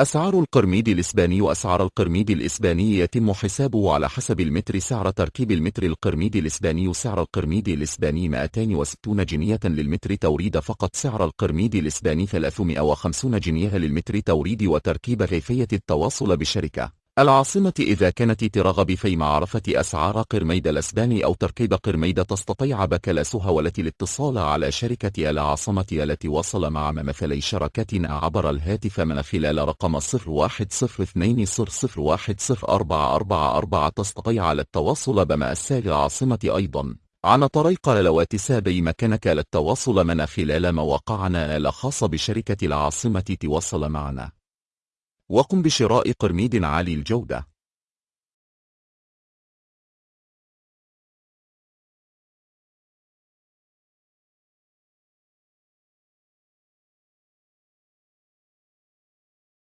أسعار القرميد الإسباني أسعار القرميد الإسباني يتم حسابه على حسب المتر سعر تركيب المتر القرميد الإسباني سعر القرميد الإسباني 260 جنية للمتر توريد فقط سعر القرميد الإسباني 350 جنية للمتر توريد وتركيب كيفية التواصل بالشركة العاصمة إذا كانت ترغب في معرفة أسعار قرميد الأسباني أو تركيب قرميد تستطيع بكالاسها والتي الاتصال على شركة العاصمة التي وصل مع ممثلي شركتنا عبر الهاتف من خلال رقم 010200104444 تستطيع التواصل بمأساة العاصمة أيضا. عن طريق الواتساب بإمكانك للتواصل من خلال مواقعنا الخاصة بشركة العاصمة تواصل معنا. وقم بشراء قرميد عالي الجودة.